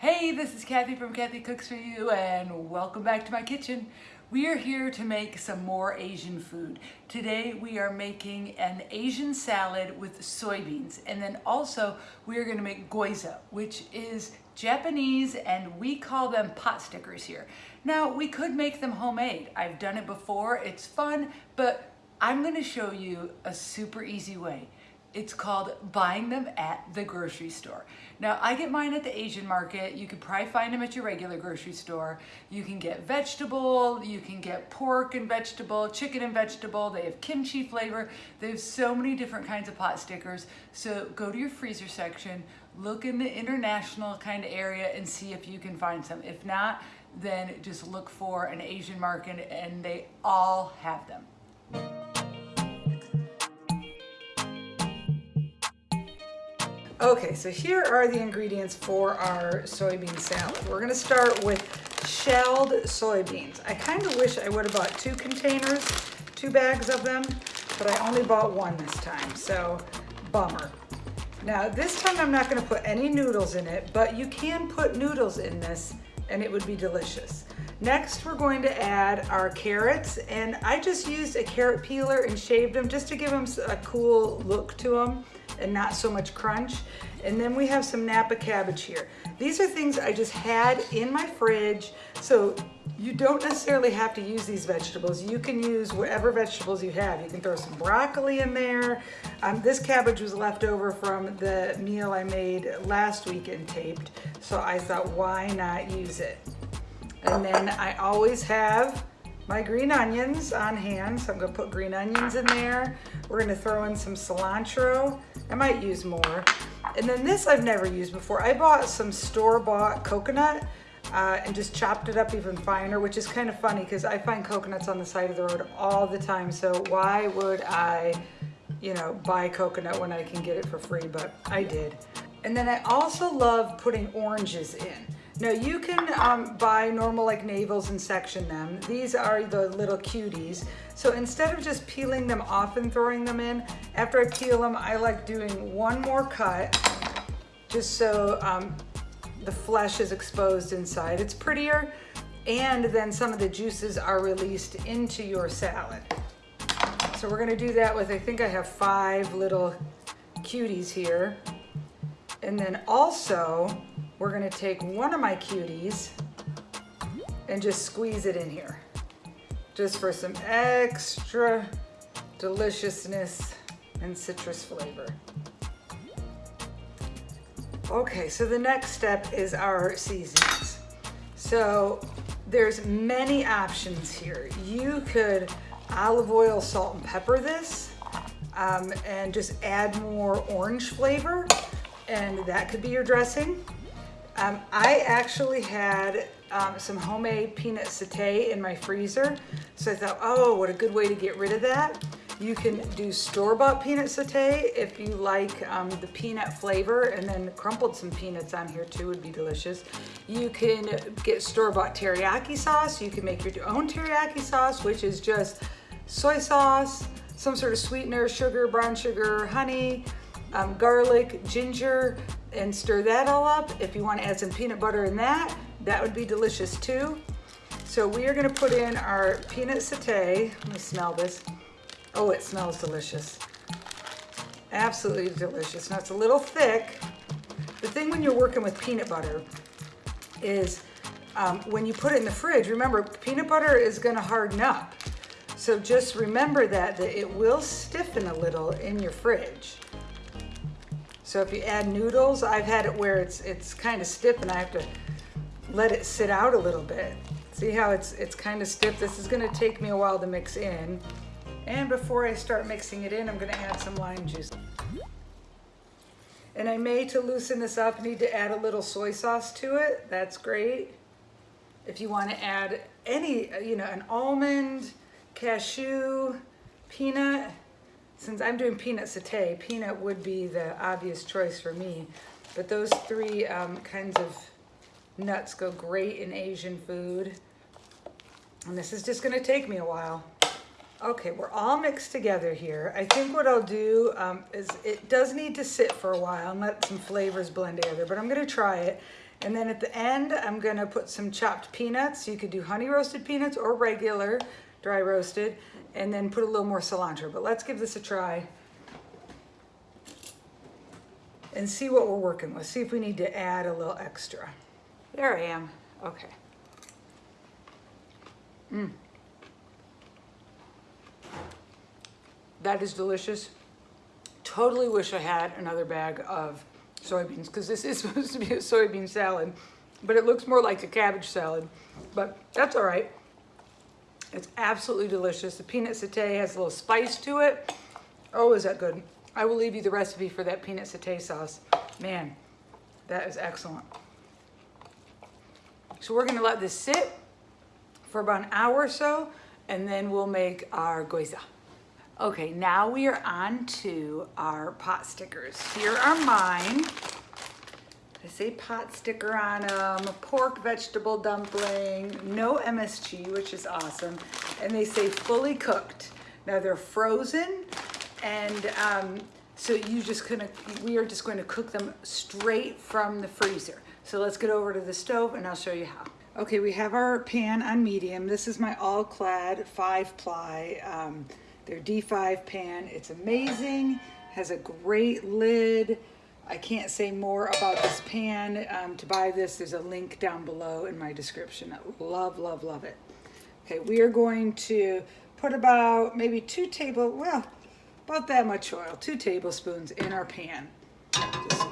Hey, this is Kathy from Kathy Cooks For You and welcome back to my kitchen. We are here to make some more Asian food. Today we are making an Asian salad with soybeans and then also we are going to make gyoza which is Japanese and we call them pot stickers here. Now we could make them homemade. I've done it before. It's fun but I'm going to show you a super easy way. It's called buying them at the grocery store. Now I get mine at the Asian market. You could probably find them at your regular grocery store. You can get vegetable, you can get pork and vegetable, chicken and vegetable. They have kimchi flavor. They have so many different kinds of pot stickers. So go to your freezer section, look in the international kind of area and see if you can find some. If not, then just look for an Asian market and they all have them. Okay, so here are the ingredients for our soybean salad. We're gonna start with shelled soybeans. I kind of wish I would have bought two containers, two bags of them, but I only bought one this time, so bummer. Now this time I'm not gonna put any noodles in it, but you can put noodles in this and it would be delicious. Next, we're going to add our carrots, and I just used a carrot peeler and shaved them just to give them a cool look to them and not so much crunch. And then we have some Napa cabbage here. These are things I just had in my fridge, so you don't necessarily have to use these vegetables. You can use whatever vegetables you have. You can throw some broccoli in there. Um, this cabbage was left over from the meal I made last week and taped, so I thought, why not use it? And then I always have my green onions on hand. So I'm gonna put green onions in there. We're gonna throw in some cilantro. I might use more. And then this I've never used before. I bought some store-bought coconut uh, and just chopped it up even finer, which is kind of funny because I find coconuts on the side of the road all the time. So why would I, you know, buy coconut when I can get it for free? But I did. And then I also love putting oranges in. Now you can um, buy normal like navels and section them. These are the little cuties. So instead of just peeling them off and throwing them in, after I peel them, I like doing one more cut just so um, the flesh is exposed inside. It's prettier and then some of the juices are released into your salad. So we're gonna do that with, I think I have five little cuties here. And then also, we're gonna take one of my cuties and just squeeze it in here. Just for some extra deliciousness and citrus flavor. Okay, so the next step is our seasonings. So there's many options here. You could olive oil, salt, and pepper this um, and just add more orange flavor and that could be your dressing. Um, I actually had um, some homemade peanut satay in my freezer. So I thought, oh, what a good way to get rid of that. You can do store-bought peanut satay if you like um, the peanut flavor and then crumpled some peanuts on here too would be delicious. You can get store-bought teriyaki sauce. You can make your own teriyaki sauce, which is just soy sauce, some sort of sweetener, sugar, brown sugar, honey, um, garlic, ginger, and stir that all up. If you want to add some peanut butter in that, that would be delicious too. So we are going to put in our peanut satay. Let me smell this. Oh, it smells delicious. Absolutely delicious. Now it's a little thick. The thing when you're working with peanut butter is um, when you put it in the fridge, remember peanut butter is going to harden up. So just remember that, that it will stiffen a little in your fridge. So if you add noodles, I've had it where it's it's kind of stiff and I have to let it sit out a little bit. See how it's it's kind of stiff? This is gonna take me a while to mix in. And before I start mixing it in, I'm gonna add some lime juice. And I may, to loosen this up, need to add a little soy sauce to it. That's great. If you wanna add any, you know, an almond, cashew, peanut, since I'm doing peanut satay, peanut would be the obvious choice for me. But those three um, kinds of nuts go great in Asian food. And this is just gonna take me a while. Okay, we're all mixed together here. I think what I'll do um, is it does need to sit for a while and let some flavors blend together, but I'm gonna try it. And then at the end, I'm gonna put some chopped peanuts. You could do honey roasted peanuts or regular dry roasted, and then put a little more cilantro. But let's give this a try and see what we're working with. See if we need to add a little extra. There I am. Okay. Mm. That is delicious. Totally wish I had another bag of soybeans because this is supposed to be a soybean salad, but it looks more like a cabbage salad, but that's all right. It's absolutely delicious. The peanut satay has a little spice to it. Oh, is that good? I will leave you the recipe for that peanut satay sauce. Man, that is excellent. So we're gonna let this sit for about an hour or so, and then we'll make our gyoza. Okay, now we are on to our pot stickers. Here are mine. They say pot sticker on them, pork vegetable dumpling, no MSG, which is awesome. And they say fully cooked. Now they're frozen and um, so you just gonna, we are just going to cook them straight from the freezer. So let's get over to the stove and I'll show you how. Okay, we have our pan on medium. This is my all-clad five ply. Um, their D5 pan. It's amazing, has a great lid. I can't say more about this pan. Um, to buy this, there's a link down below in my description. Love, love, love it. Okay, we are going to put about maybe two table, well, about that much oil, two tablespoons in our pan. Just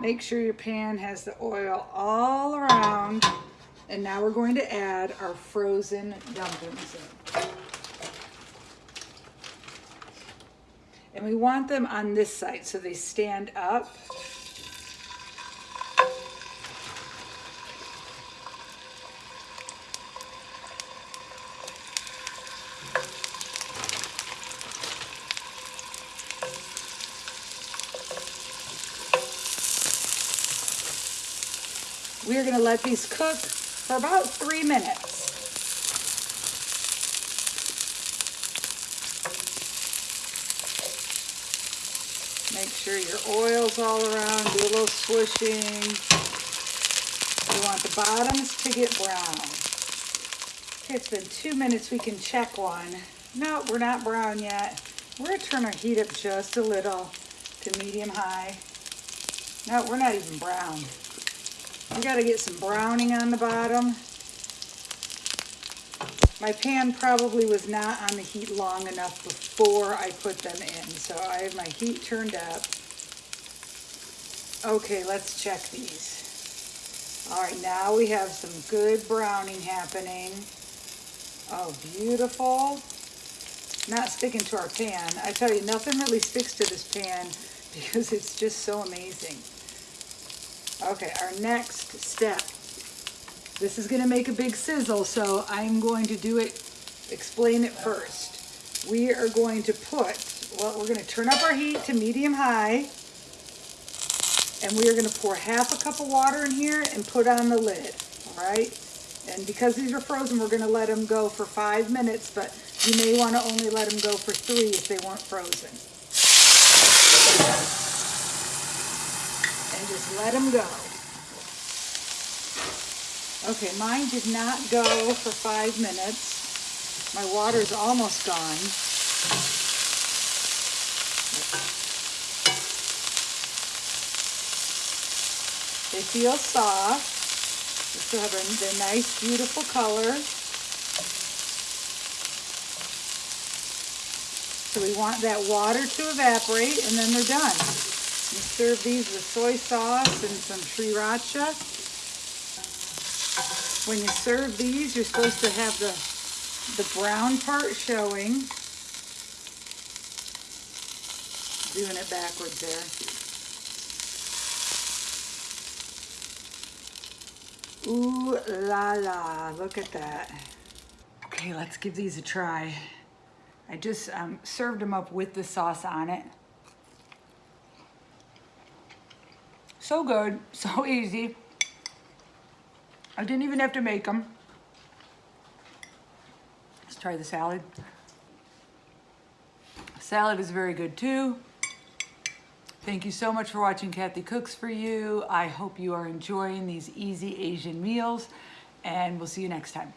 make sure your pan has the oil all around. And now we're going to add our frozen dumplings in. And we want them on this side so they stand up. We are gonna let these cook for about three minutes. Make sure your oil's all around, do a little swishing. We want the bottoms to get brown. Okay, it's been two minutes, we can check one. No, we're not brown yet. We're gonna turn our heat up just a little to medium high. No, we're not even brown. We gotta get some browning on the bottom. My pan probably was not on the heat long enough before I put them in, so I have my heat turned up. Okay, let's check these. All right, now we have some good browning happening. Oh, beautiful. Not sticking to our pan. I tell you, nothing really sticks to this pan because it's just so amazing. Okay, our next step this is gonna make a big sizzle, so I'm going to do it, explain it first. We are going to put, well, we're gonna turn up our heat to medium high, and we are gonna pour half a cup of water in here and put on the lid, all right? And because these are frozen, we're gonna let them go for five minutes, but you may wanna only let them go for three if they weren't frozen. And just let them go. Okay, mine did not go for five minutes. My water's almost gone. They feel soft. They still have a, nice, beautiful color. So we want that water to evaporate and then they're done. Serve these with soy sauce and some sriracha. When you serve these, you're supposed to have the, the brown part showing. Doing it backwards there. Ooh la la, look at that. Okay, let's give these a try. I just um, served them up with the sauce on it. So good, so easy. I didn't even have to make them. Let's try the salad. Salad is very good too. Thank you so much for watching Kathy Cooks For You. I hope you are enjoying these easy Asian meals and we'll see you next time.